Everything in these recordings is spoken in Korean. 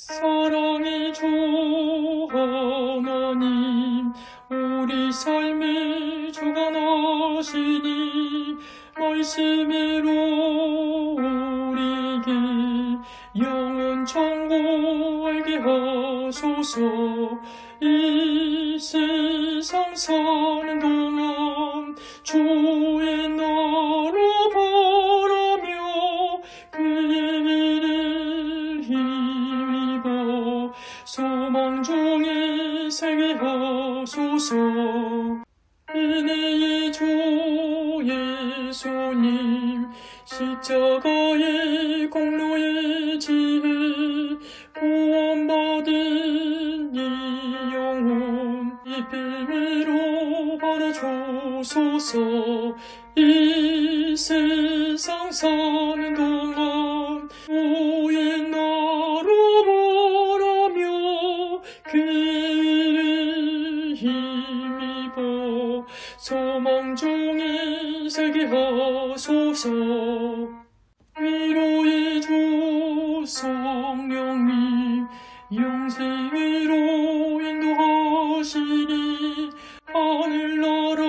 사랑의 주 하나님 우리 삶의 주관하시니 말씀으로 우리에게 영원 천국 알게 하소서. 이 세상 사는 동안 주 소망 중에 살게 하소서. 은혜의 주 예수님 십자가의 공로의 지혜 구원받은 이 영혼 이 비밀로 받아주소서. 이 세상 사는 동 살게 하소서. 위로의 주 성령님 영생으로 인도하시니 하늘나라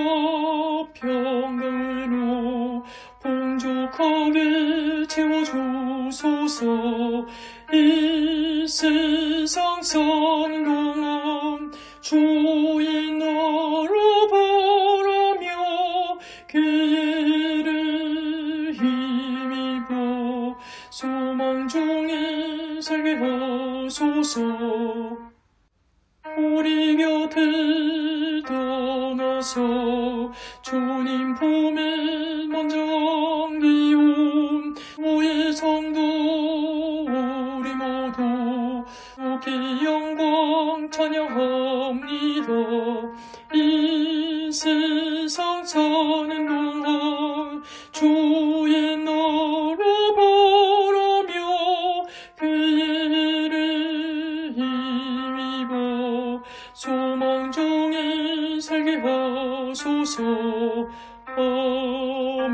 평강으로 풍족하게 채워주소서. 이 세상 동안 주의 살게 하소서. 우리 곁을 떠나서 주님 품에 먼저 안기온 우의 성도 우리 모두 주께 영광 찬양합니다. 이 세상 사는 동안 주의 살게 하소서 아멘